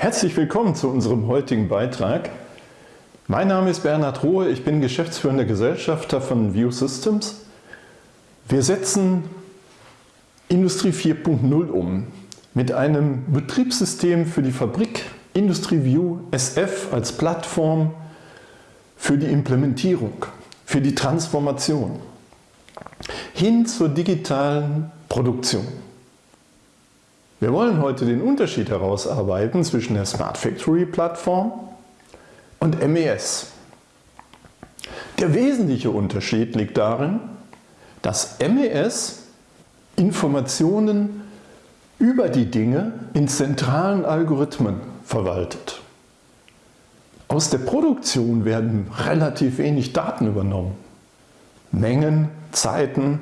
Herzlich willkommen zu unserem heutigen Beitrag. Mein Name ist Bernhard Rohe, ich bin geschäftsführender Gesellschafter von View Systems. Wir setzen Industrie 4.0 um mit einem Betriebssystem für die Fabrik Industrie View SF als Plattform für die Implementierung, für die Transformation hin zur digitalen Produktion. Wir wollen heute den Unterschied herausarbeiten zwischen der Smart Factory Plattform und MES. Der wesentliche Unterschied liegt darin, dass MES Informationen über die Dinge in zentralen Algorithmen verwaltet. Aus der Produktion werden relativ wenig Daten übernommen. Mengen, Zeiten,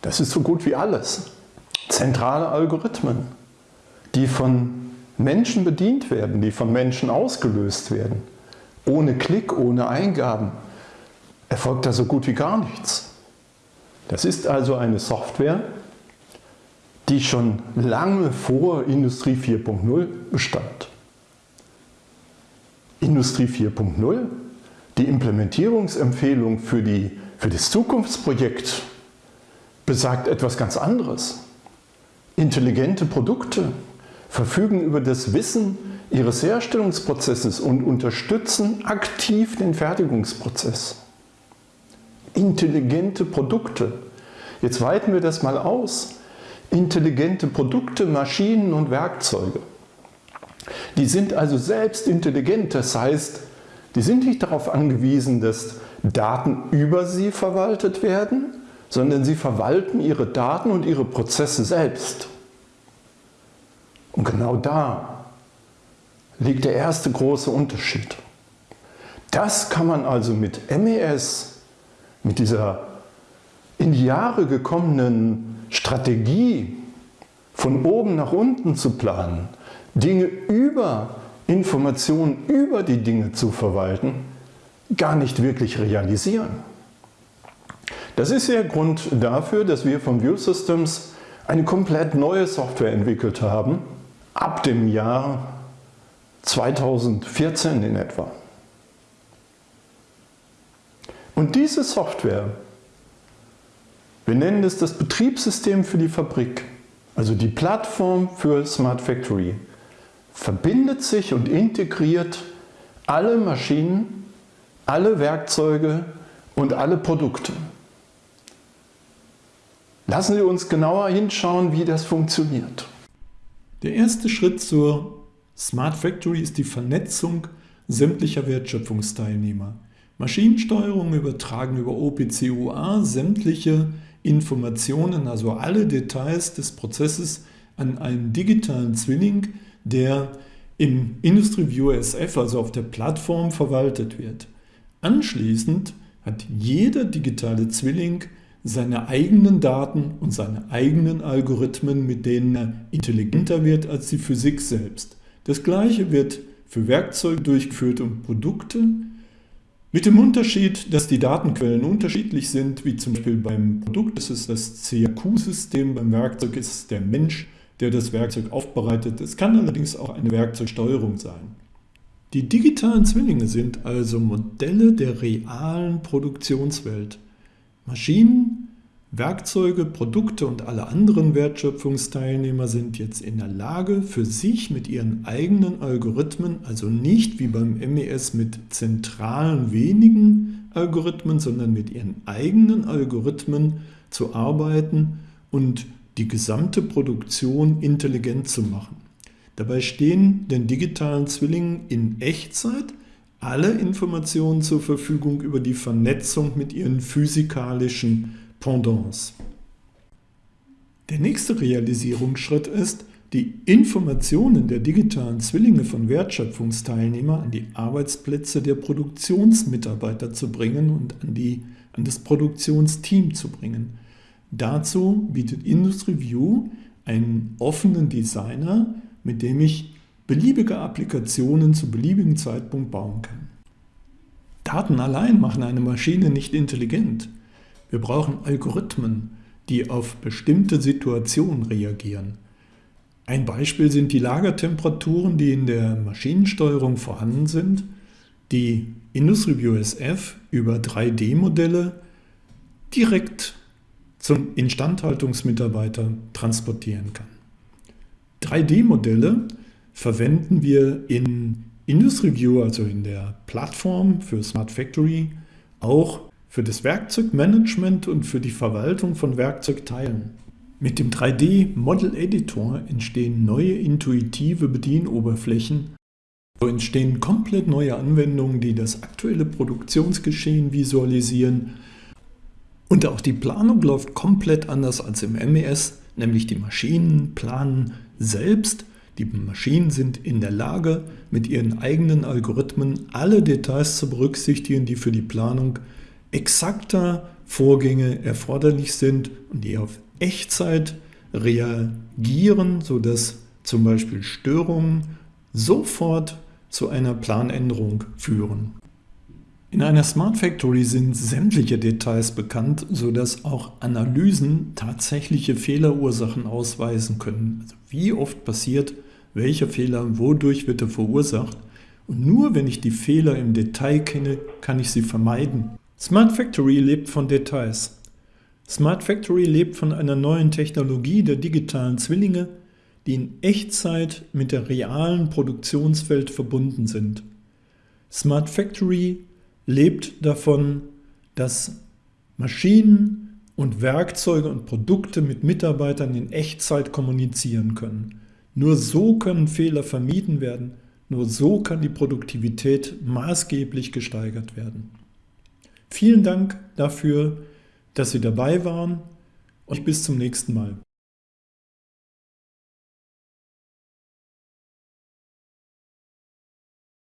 das ist so gut wie alles. Zentrale Algorithmen, die von Menschen bedient werden, die von Menschen ausgelöst werden. Ohne Klick, ohne Eingaben erfolgt da so gut wie gar nichts. Das ist also eine Software, die schon lange vor Industrie 4.0 bestand. Industrie 4.0, die Implementierungsempfehlung für, die, für das Zukunftsprojekt besagt etwas ganz anderes. Intelligente Produkte verfügen über das Wissen ihres Herstellungsprozesses und unterstützen aktiv den Fertigungsprozess. Intelligente Produkte. Jetzt weiten wir das mal aus. Intelligente Produkte, Maschinen und Werkzeuge. Die sind also selbst intelligent, das heißt, die sind nicht darauf angewiesen, dass Daten über sie verwaltet werden, sondern sie verwalten ihre Daten und ihre Prozesse selbst. Und genau da liegt der erste große Unterschied. Das kann man also mit MES, mit dieser in die Jahre gekommenen Strategie, von oben nach unten zu planen, Dinge über Informationen über die Dinge zu verwalten, gar nicht wirklich realisieren. Das ist der Grund dafür, dass wir von View Systems eine komplett neue Software entwickelt haben, ab dem Jahr 2014 in etwa. Und diese Software, wir nennen es das Betriebssystem für die Fabrik, also die Plattform für Smart Factory, verbindet sich und integriert alle Maschinen, alle Werkzeuge und alle Produkte. Lassen Sie uns genauer hinschauen, wie das funktioniert. Der erste Schritt zur Smart Factory ist die Vernetzung sämtlicher Wertschöpfungsteilnehmer. Maschinensteuerung übertragen über OPC-UA sämtliche Informationen, also alle Details des Prozesses an einen digitalen Zwilling, der im Industry View SF, also auf der Plattform, verwaltet wird. Anschließend hat jeder digitale Zwilling seine eigenen Daten und seine eigenen Algorithmen, mit denen er intelligenter wird als die Physik selbst. Das gleiche wird für Werkzeuge durchgeführt und Produkte, mit dem Unterschied, dass die Datenquellen unterschiedlich sind, wie zum Beispiel beim Produkt das ist das CAQ-System, beim Werkzeug ist es der Mensch, der das Werkzeug aufbereitet. Es kann allerdings auch eine Werkzeugsteuerung sein. Die digitalen Zwillinge sind also Modelle der realen Produktionswelt. Maschinen, Werkzeuge, Produkte und alle anderen Wertschöpfungsteilnehmer sind jetzt in der Lage, für sich mit ihren eigenen Algorithmen, also nicht wie beim MES mit zentralen wenigen Algorithmen, sondern mit ihren eigenen Algorithmen zu arbeiten und die gesamte Produktion intelligent zu machen. Dabei stehen den digitalen Zwillingen in Echtzeit alle Informationen zur Verfügung über die Vernetzung mit ihren physikalischen Pendants. Der nächste Realisierungsschritt ist, die Informationen der digitalen Zwillinge von Wertschöpfungsteilnehmern an die Arbeitsplätze der Produktionsmitarbeiter zu bringen und an, die, an das Produktionsteam zu bringen. Dazu bietet IndustryView einen offenen Designer, mit dem ich beliebige Applikationen zu beliebigen Zeitpunkt bauen kann. Daten allein machen eine Maschine nicht intelligent. Wir brauchen Algorithmen, die auf bestimmte Situationen reagieren. Ein Beispiel sind die Lagertemperaturen, die in der Maschinensteuerung vorhanden sind, die IndustriView SF über 3D-Modelle direkt zum Instandhaltungsmitarbeiter transportieren kann. 3D-Modelle verwenden wir in IndustriView, also in der Plattform für Smart Factory, auch für das Werkzeugmanagement und für die Verwaltung von Werkzeugteilen. Mit dem 3D Model Editor entstehen neue intuitive Bedienoberflächen. So entstehen komplett neue Anwendungen, die das aktuelle Produktionsgeschehen visualisieren. Und auch die Planung läuft komplett anders als im MES, nämlich die Maschinen planen selbst die Maschinen sind in der Lage, mit ihren eigenen Algorithmen alle Details zu berücksichtigen, die für die Planung exakter Vorgänge erforderlich sind und die auf Echtzeit reagieren, sodass zum Beispiel Störungen sofort zu einer Planänderung führen. In einer Smart Factory sind sämtliche Details bekannt, sodass auch Analysen tatsächliche Fehlerursachen ausweisen können. Also wie oft passiert welcher Fehler wodurch wird er verursacht und nur wenn ich die Fehler im Detail kenne, kann ich sie vermeiden. Smart Factory lebt von Details. Smart Factory lebt von einer neuen Technologie der digitalen Zwillinge, die in Echtzeit mit der realen Produktionswelt verbunden sind. Smart Factory lebt davon, dass Maschinen und Werkzeuge und Produkte mit Mitarbeitern in Echtzeit kommunizieren können. Nur so können Fehler vermieden werden, nur so kann die Produktivität maßgeblich gesteigert werden. Vielen Dank dafür, dass Sie dabei waren und bis zum nächsten Mal.